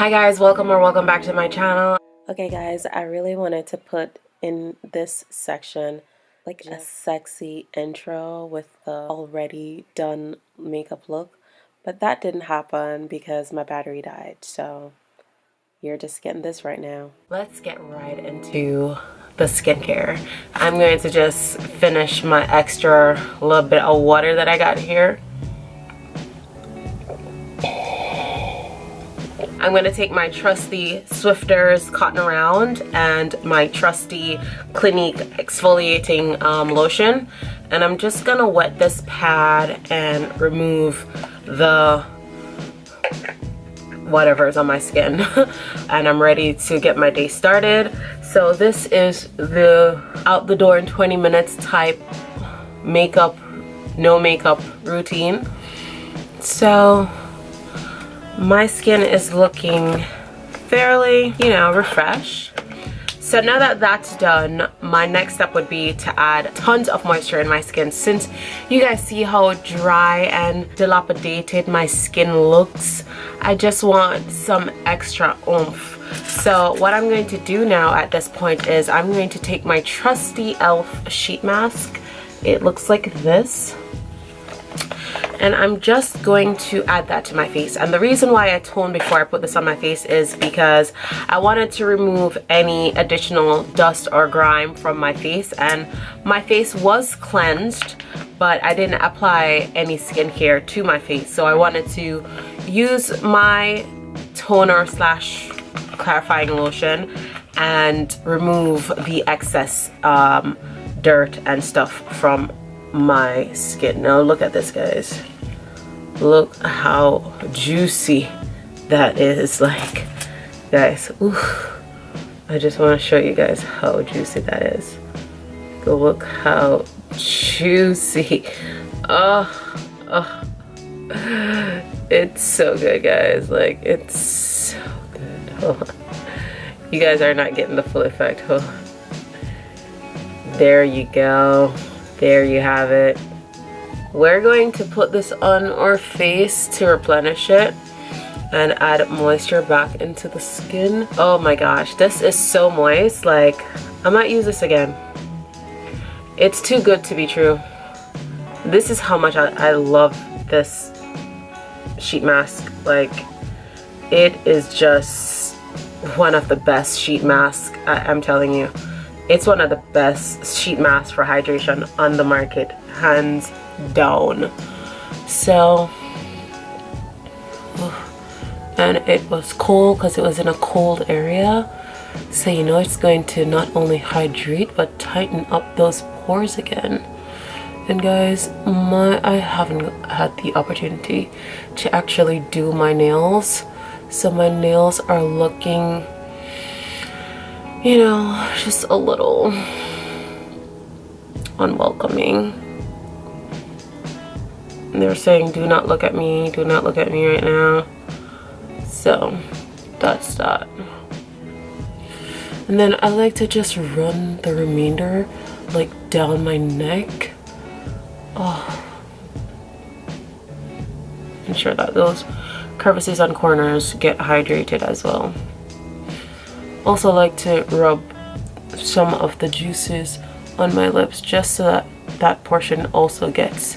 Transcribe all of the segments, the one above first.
Hi guys, welcome or welcome back to my channel. Okay guys, I really wanted to put in this section like a sexy intro with the already done makeup look, but that didn't happen because my battery died, so you're just getting this right now. Let's get right into the skincare. I'm going to just finish my extra little bit of water that I got here. I'm to take my trusty Swisspers Cotton Around and my trusty Clinique Exfoliating um, Lotion. And I'm just to wet this pad and remove the whatever is on my skin. and I'm ready to get my day started. So this is the out the door in 20 minutes type makeup, no makeup routine. So my skin is looking fairly, you know, refreshed. So now that that's done, my next step would be to add tons of moisture in my skin. Since you guys see how dry and dilapidated my skin looks, I just want some extra oomph so what I'm going to do now at this point is I'm going to take my trusty e.l.f. sheet mask. It looks like this. And I'm just going to add that to my face. And the reason why I toned before I put this on my face is because I wanted to remove any additional dust or grime from my face. And my face was cleansed, but I didn't apply any skincare to my face. So I wanted to use my toner slash clarifying lotion and remove the excess um, dirt and stuff from my skin. Now look at this guys. Look how juicy that is like guys ooh, I just want to show you guys how juicy that is go look how juicy oh, oh it's so good guys like it's so good. you guys are not getting the full effect. There you go. There you have it. We're going to put this on our face to replenish it and add moisture back into the skin. Oh my gosh, this is so moist. Like, I might use this again. It's too good to be true. This is how much I, I love this sheet mask. Like, it is just one of the best sheet masks I am telling you it's one of the best sheet masks for hydration on the market hands down. So and it was cold because it was in a cold area. So you know it's going to not only hydrate but tighten up those pores again. And guys my I haven't had the opportunity to actually do my nails. So my nails are looking you know just a little unwelcoming. They're saying do not look at me do not look at me right now. So that's that. And then I like to just run the remainder like down my neck. Oh. Ensure that those crevices and corners get hydrated as well. Also like to rub some of the juices on my lips just so that that portion also gets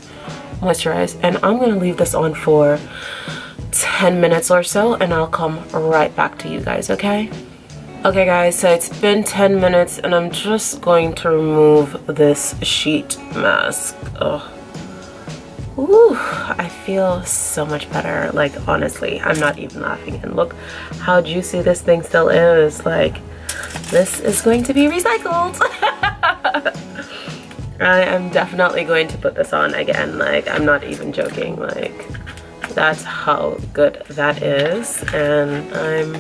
moisturized. And I'm to leave this on for 10 minutes or so and I'll come right back to you guys, okay? Okay guys, so it's been 10 minutes and I'm just going to remove this sheet mask. Ugh. Ooh, I feel so much better. Like, honestly, I'm not even laughing. And look how juicy this thing still is. Like, this is going to be recycled. I am definitely going to put this on again. Like, I'm not even joking. Like, that's how good that is. And I'm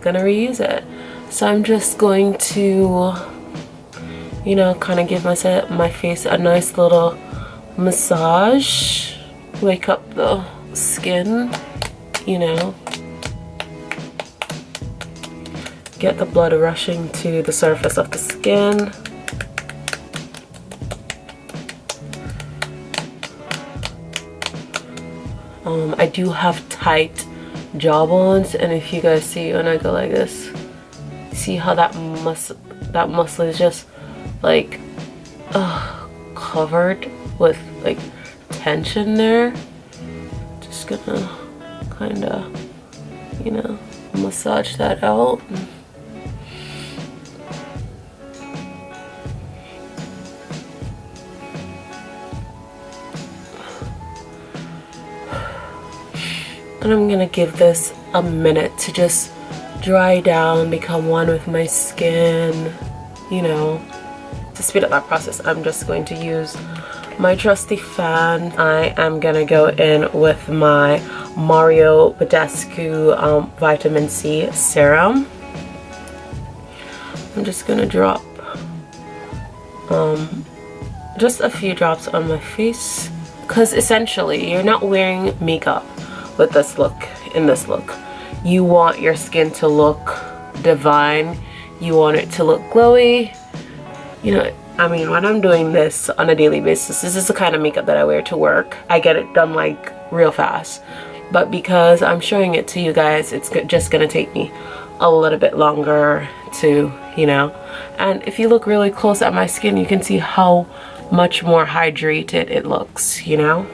gonna reuse it. So I'm just going to, you know, kind of give myself, my face a nice little massage wake up the skin you know. Get the blood rushing to the surface of the skin. Um, I do have tight jawbones and if you guys see when I go like this see how that muscle that muscle is just like uh, covered with like tension there just gonna kind of you know massage that out. And I'm gonna give this a minute to just dry down become one with my skin you know to speed up that process I'm just going to use my trusty fan. I am gonna go in with my Mario Badescu um, vitamin C serum. I'm just gonna drop um, just a few drops on my face because essentially you're not wearing makeup with this look in this look. You want your skin to look divine. You want it to look glowy you know I mean when I'm doing this on a daily basis this is the kind of makeup that I wear to work. I get it done like real fast. But because I'm showing it to you guys it's just gonna take me a little bit longer to you know. And if you look really close at my skin you can see how much more hydrated it looks you know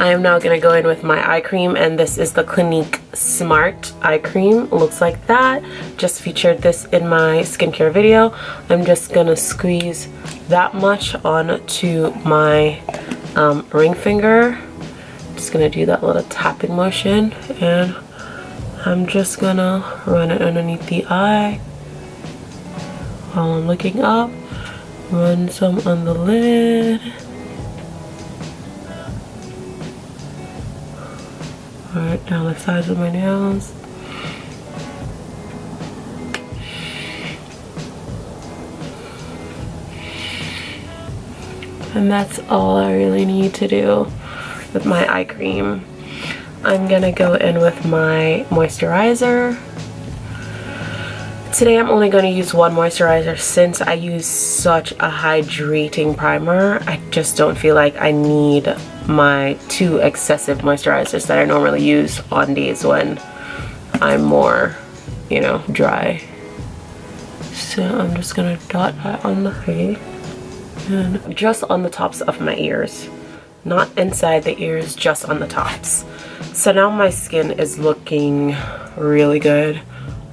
I am now gonna go in with my eye cream and this is the Clinique Smart Eye Cream. Looks like that. Just featured this in my skincare video. I'm just gonna squeeze that much onto my um, ring finger. Just gonna do that little tapping motion and I'm just gonna run it underneath the eye while I'm looking up. Run some on the lid. Alright, down the sides of my nails. And that's all I really need to do with my eye cream. I'm gonna go in with my moisturizer. Today I'm only going to use one moisturizer since I use such a hydrating primer. I just don't feel like I need my two excessive moisturizers that I normally use on days when I'm more, you know, dry. So I'm just gonna dot that on the face and just on the tops of my ears. Not inside the ears, just on the tops. So now my skin is looking really good.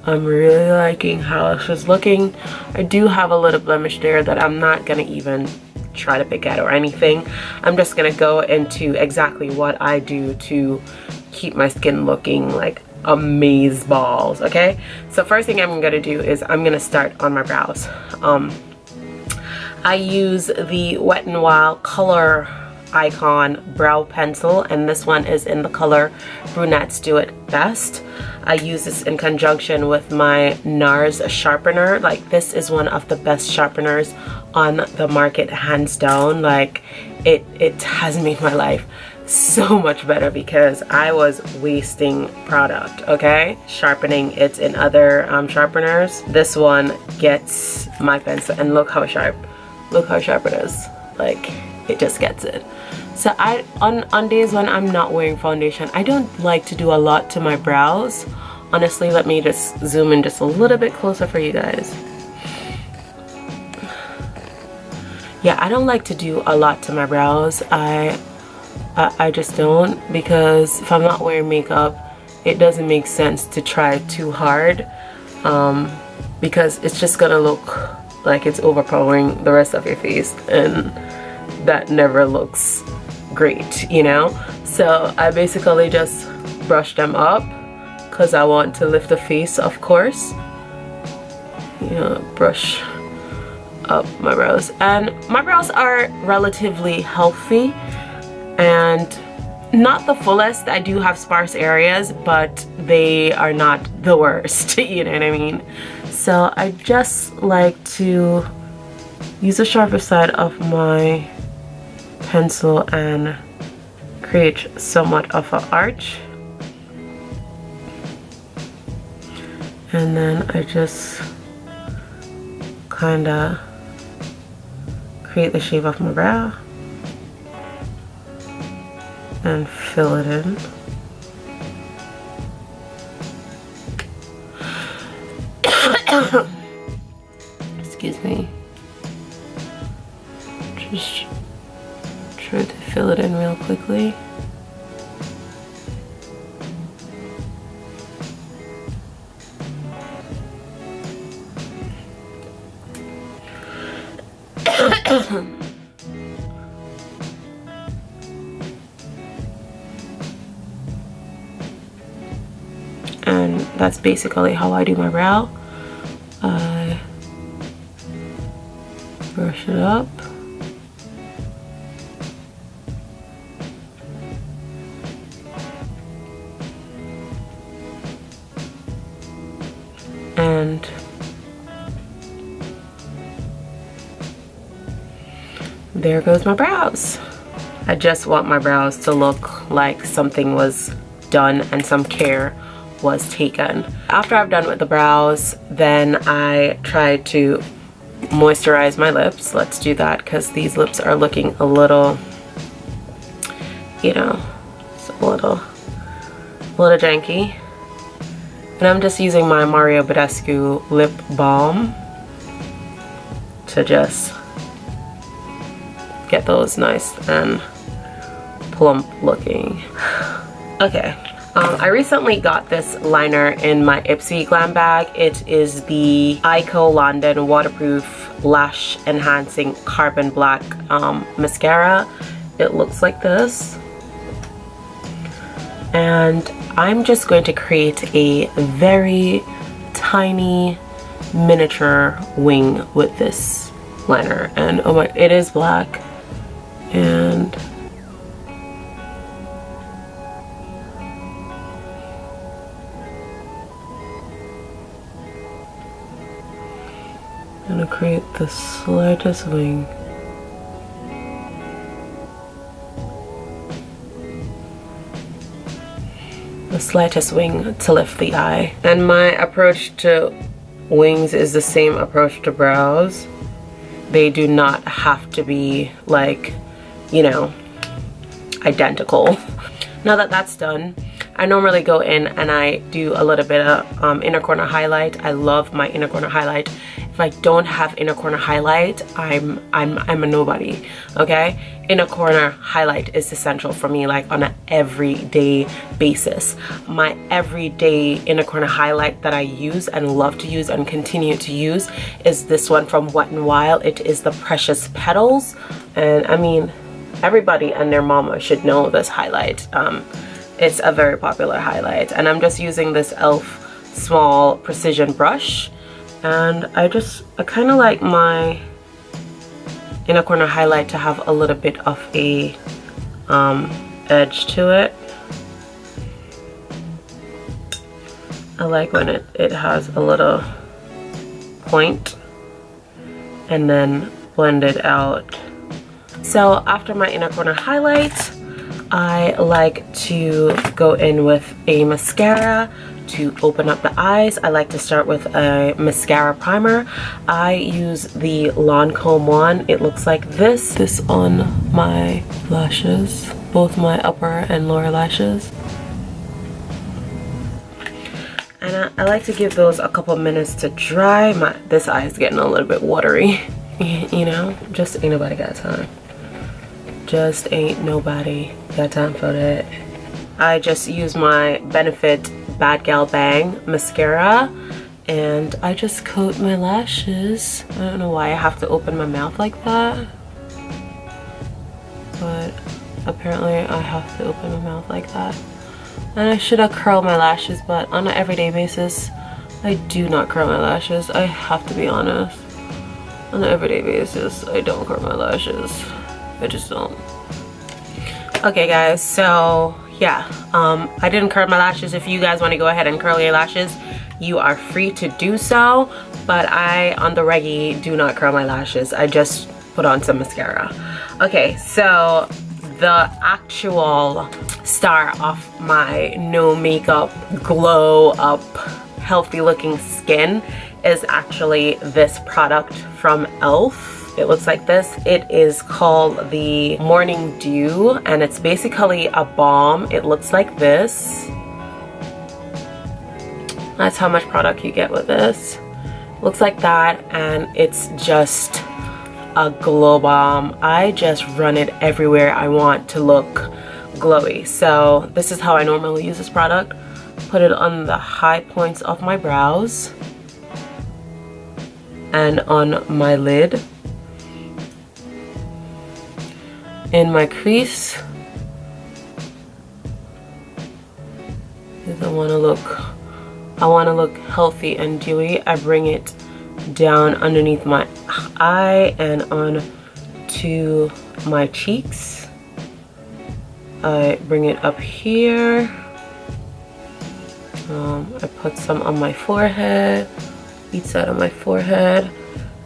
I'm really liking how this is looking. I do have a little blemish there that I'm not gonna even try to pick at or anything. I'm just gonna go into exactly what I do to keep my skin looking like amaze balls okay so first thing I'm gonna do is I'm gonna start on my brows um I use the Wet n Wild color icon brow pencil and this one is in the color brunettes do it best. I use this in conjunction with my NARS sharpener. Like this is one of the best sharpeners on the market hands down. Like it it has made my life so much better because I was wasting product okay? Sharpening it in other um, sharpeners. This one gets my pencil and look how sharp look how sharp it is. Like it just gets it so I on on days when I'm not wearing foundation I don't like to do a lot to my brows. Honestly let me just zoom in just a little bit closer for you guys. Yeah I don't like to do a lot to my brows. I, I, I just don't because if I'm not wearing makeup it doesn't make sense to try too hard um, because it's just gonna look like it's overpowering the rest of your face and that never looks great you know? So I basically just brush them up because I want to lift the face of course. You know brush up my brows. And my brows are relatively healthy and not the fullest. I do have sparse areas but they are not the worst you know what I mean? So I just like to use the sharper side of my pencil and create somewhat of an arch. And then I just kind of create the shape of my brow and fill it in. Excuse me. Trying to fill it in real quickly. And that's basically how I do my brow I brush it up there goes my brows I just want my brows to look like something was done and some care was taken. After I've done with the brows, then I try to moisturize my lips. Let's do that because these lips are looking a little, you know, a little, a little janky. And I'm just using my Mario Badescu lip balm to just get those nice and plump looking. Okay, um, I recently got this liner in my Ipsy Glam bag. It is the Eyeko London Waterproof Lash Enhancing Carbon Black um, Mascara. It looks like this. And I'm just going to create a very tiny miniature wing with this liner. And oh my, it is black. And I'm gonna create the slightest wing. The slightest wing to lift the eye. And my approach to wings is the same approach to brows. They do not have to be like, you know, identical. Now that that's done, I normally go in and I do a little bit of um, inner corner highlight. I love my inner corner highlight if I don't have inner corner highlight, I'm I'm I'm a nobody. Okay? Inner corner highlight is essential for me like on an everyday basis. My everyday inner corner highlight that I use and love to use and continue to use is this one from Wet n Wild. It is the Precious Petals. And I mean, everybody and their mama should know this highlight. Um, it's a very popular highlight and I'm just using this e.l.f. small precision brush and I just I kind of like my inner corner highlight to have a little bit of a um, edge to it I like when it, it has a little point and then blend it out so after my inner corner highlight I like to go in with a mascara to open up the eyes, I like to start with a mascara primer. I use the Lancome one. It looks like this. This on my lashes, both my upper and lower lashes. And I, I like to give those a couple minutes to dry. My This eye is getting a little bit watery, you know? Just ain't nobody got time. Just ain't nobody got time for that. I just use my Benefit Bad Gal Bang mascara and I just coat my lashes. I don't know why I have to open my mouth like that. But apparently I have to open my mouth like that. And I should have curled my lashes but on an everyday basis I do not curl my lashes. I have to be honest. On an everyday basis I don't curl my lashes. I just don't. Okay guys so yeah um, i didn't curl my lashes. If you guys want to go ahead and curl your lashes you are free to do so but i on the reggie do not curl my lashes. I just put on some mascara. Okay so the actual star of my no makeup glow up healthy looking skin is actually this product from elf it looks like this. It is called the Morning Dew and it's basically a balm. It looks like this. That's how much product you get with this. looks like that and it's just a glow bomb I just run it everywhere I want to look glowy so this is how I normally use this product put it on the high points of my brows and on my lid in my crease. I want to look I want to look healthy and dewy I bring it down underneath my eye and on to my cheeks. I bring it up here. Um, I put some on my forehead each side of my forehead.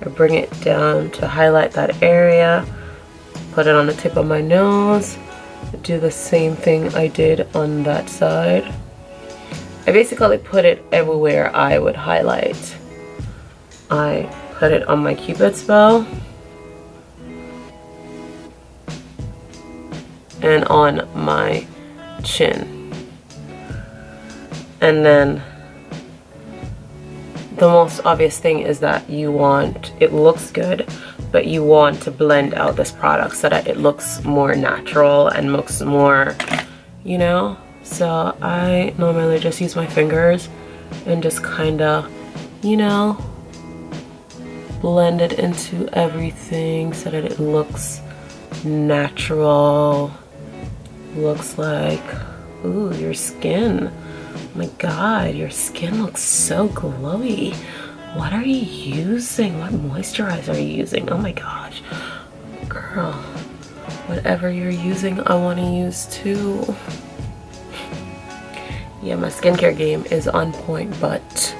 I bring it down to highlight that area put it on the tip of my nose. Do the same thing I did on that side. I basically put it everywhere I would highlight. I put it on my cupid's bow. And on my chin. And then the most obvious thing is that you want it looks good but you want to blend out this product so that it looks more natural and looks more you know? So I normally just use my fingers and just kind of you know blend it into everything so that it looks natural looks like ooh your skin. My god your skin looks so glowy what are you using? What moisturizer are you using? Oh my gosh. Girl whatever you're using I want to use too. Yeah my skincare game is on point but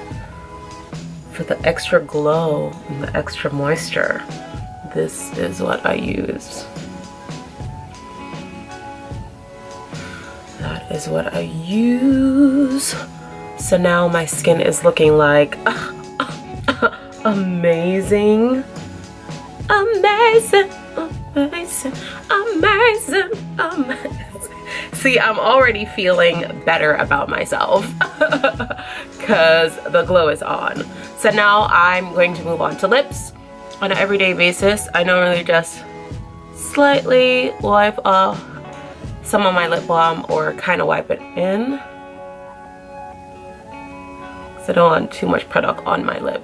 for the extra glow and the extra moisture this is what I use. That is what I use. So now my skin is looking like amazing. Amazing. Amazing. Amazing. Amazing. See I'm already feeling better about myself because the glow is on. So now I'm going to move on to lips on an everyday basis. I normally just slightly wipe off some of my lip balm or kind of wipe it in because I don't want too much product on my lip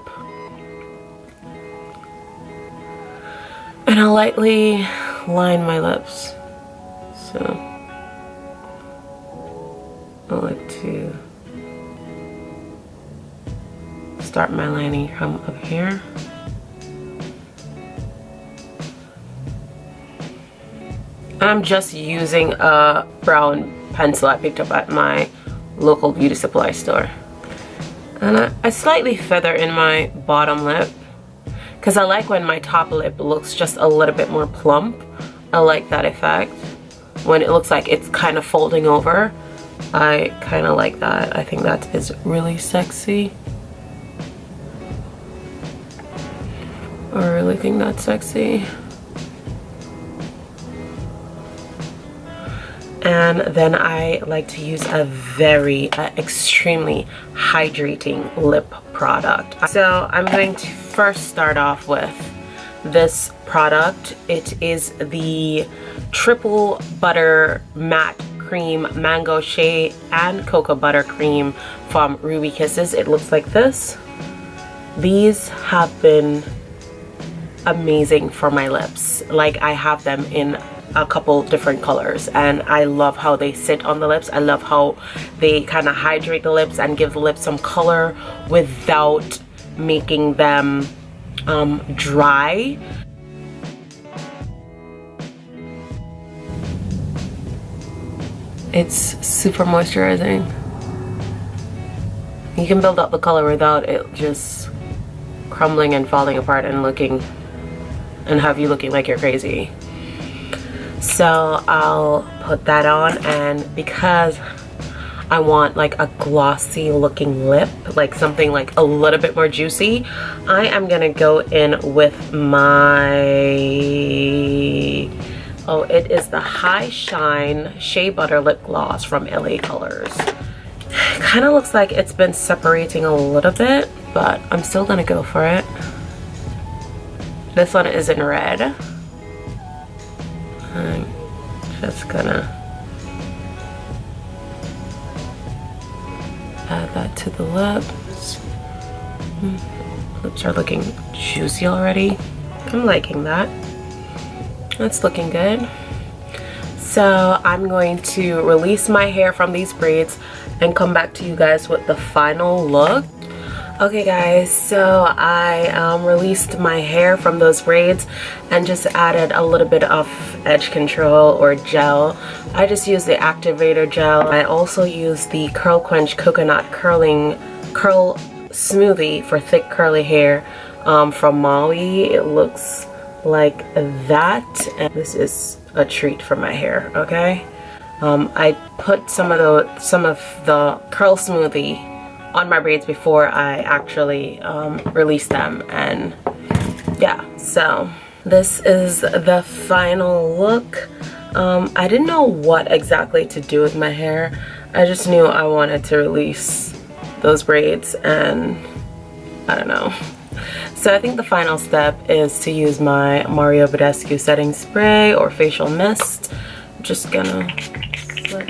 and I'll lightly line my lips so I like to start my lining from up here. I'm just using a brown pencil I picked up at my local beauty supply store. And I, I slightly feather in my bottom lip because I like when my top lip looks just a little bit more plump. I like that effect when it looks like it's kind of folding over. I kind of like that. I think that is really sexy. I really think that's sexy. And then I like to use a very uh, extremely hydrating lip product. So I'm going to first start off with this product. It is the Triple Butter Matte cream mango shea and cocoa butter cream from ruby kisses it looks like this these have been amazing for my lips like i have them in a couple different colors and I love how they sit on the lips. I love how they kind of hydrate the lips and give the lips some color without making them um, dry. It's super moisturizing. You can build up the color without it just crumbling and falling apart and looking and have you looking like you're crazy. So I'll put that on and because I want like a glossy looking lip, like something like a little bit more juicy, I am gonna go in with my Oh, it is the High Shine Shea Butter Lip Gloss from LA Colors. Kind of looks like it's been separating a little bit. but I'm still gonna go for it. This one is in red. I'm just gonna add that to the lips. Hmm, lips are looking juicy already. I'm liking that. That's looking good. So I'm going to release my hair from these braids and come back to you guys with the final look. Okay guys, so I um, released my hair from those braids and just added a little bit of edge control or gel. I just used the activator gel. I also used the Curl Quench Coconut Curling Curl Smoothie for thick curly hair um, from Molly. It looks like that and this is a treat for my hair, okay? Um, I put some of the some of the curl smoothie on my braids before I actually um, release them. And yeah so this is the final look. Um, I didn't know what exactly to do with my hair. I just knew I wanted to release those braids and I don't know. So I think the final step is to use my Mario Badescu setting spray or facial mist. I'm just gonna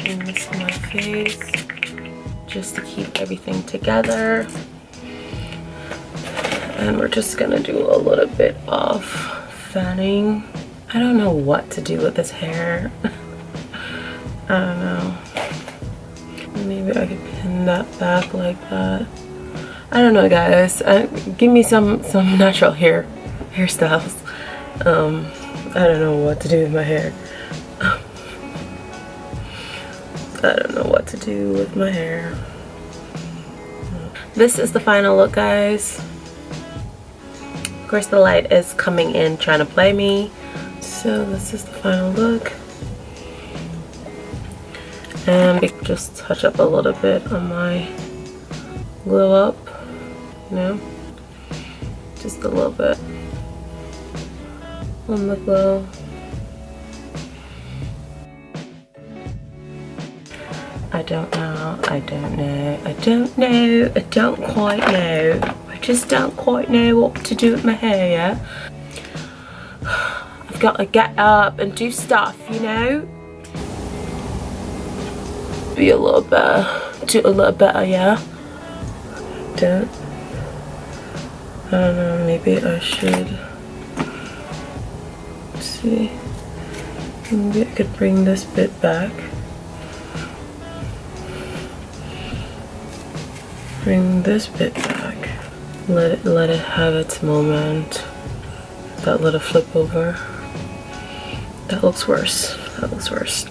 in this my face just to keep everything together. And we're just gonna do a little bit of fanning. I don't know what to do with this hair. I don't know. Maybe I could pin that back like that. I don't know guys. Uh, give me some some natural hair hairstyles. Um, I don't know what to do with my hair. I don't know what to do with my hair. This is the final look, guys. Of course, the light is coming in trying to play me. So this is the final look. And just touch up a little bit on my glow up, you know, just a little bit on the glow. I don't know, I don't know, I don't know, I don't quite know. I just don't quite know what to do with my hair, yeah? I've got to get up and do stuff, you know? Be a little better, do a little better, yeah? Don't. I don't know, maybe I should see. Maybe I could bring this bit back. Bring this bit back. Let it, let it have its moment. That little flip over. That looks worse. That looks worse.